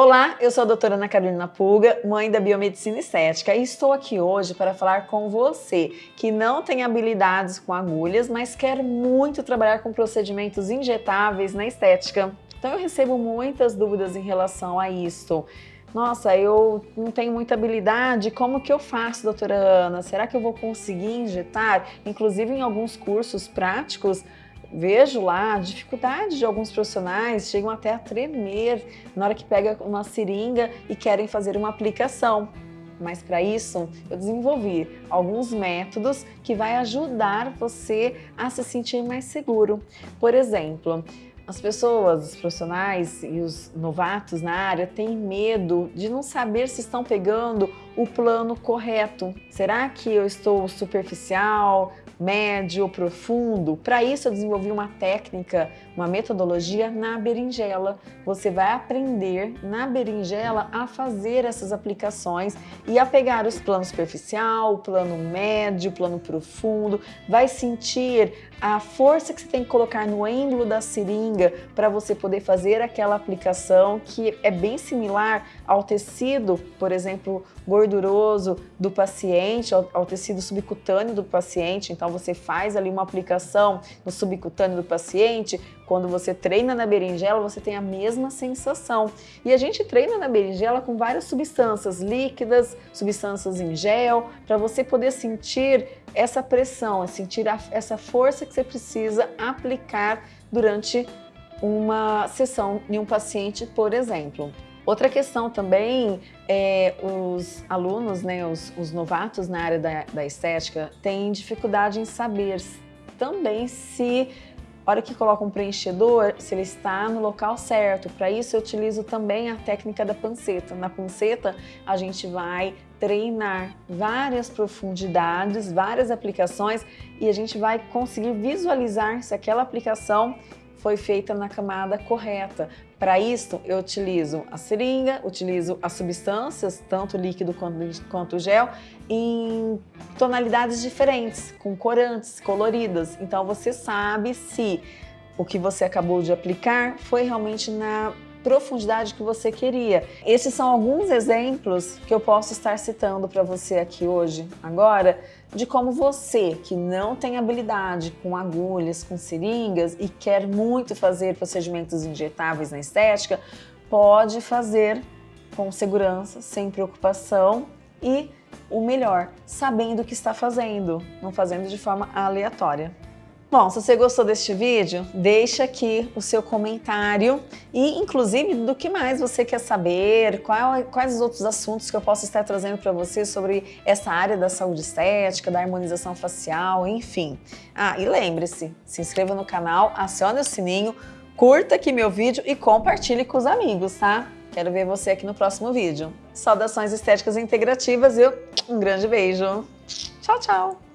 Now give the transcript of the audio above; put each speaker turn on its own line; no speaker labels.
Olá, eu sou a doutora Ana Carolina Puga, mãe da Biomedicina Estética e estou aqui hoje para falar com você que não tem habilidades com agulhas, mas quer muito trabalhar com procedimentos injetáveis na estética. Então eu recebo muitas dúvidas em relação a isso. Nossa, eu não tenho muita habilidade, como que eu faço, doutora Ana? Será que eu vou conseguir injetar? Inclusive em alguns cursos práticos, vejo lá a dificuldade de alguns profissionais, chegam até a tremer na hora que pega uma seringa e querem fazer uma aplicação. Mas para isso, eu desenvolvi alguns métodos que vai ajudar você a se sentir mais seguro. Por exemplo, as pessoas, os profissionais e os novatos na área têm medo de não saber se estão pegando o plano correto. Será que eu estou superficial, médio, profundo? Para isso eu desenvolvi uma técnica, uma metodologia na berinjela. Você vai aprender na berinjela a fazer essas aplicações e a pegar os planos superficial, plano médio, plano profundo, vai sentir a força que você tem que colocar no êmbolo da seringa para você poder fazer aquela aplicação que é bem similar ao tecido, por exemplo, gorduroso do paciente, ao, ao tecido subcutâneo do paciente. Então você faz ali uma aplicação no subcutâneo do paciente, quando você treina na berinjela, você tem a mesma sensação. E a gente treina na berinjela com várias substâncias líquidas, substâncias em gel, para você poder sentir essa pressão, sentir a, essa força que você precisa aplicar durante uma sessão em um paciente, por exemplo. Outra questão também é os alunos, né, os, os novatos na área da, da estética têm dificuldade em saber também se hora que coloca um preenchedor, se ele está no local certo. Para isso eu utilizo também a técnica da panceta. Na panceta a gente vai treinar várias profundidades, várias aplicações e a gente vai conseguir visualizar se aquela aplicação foi feita na camada correta. Para isso, eu utilizo a seringa, utilizo as substâncias, tanto líquido quanto, quanto gel, em tonalidades diferentes, com corantes, coloridas. Então você sabe se o que você acabou de aplicar foi realmente na profundidade que você queria. Esses são alguns exemplos que eu posso estar citando para você aqui hoje, agora, de como você, que não tem habilidade com agulhas, com seringas e quer muito fazer procedimentos injetáveis na estética, pode fazer com segurança, sem preocupação e o melhor, sabendo o que está fazendo, não fazendo de forma aleatória. Bom, se você gostou deste vídeo, deixa aqui o seu comentário e, inclusive, do que mais você quer saber, qual, quais os outros assuntos que eu posso estar trazendo para você sobre essa área da saúde estética, da harmonização facial, enfim. Ah, e lembre-se, se inscreva no canal, acione o sininho, curta aqui meu vídeo e compartilhe com os amigos, tá? Quero ver você aqui no próximo vídeo. Saudações estéticas integrativas e um grande beijo. Tchau, tchau!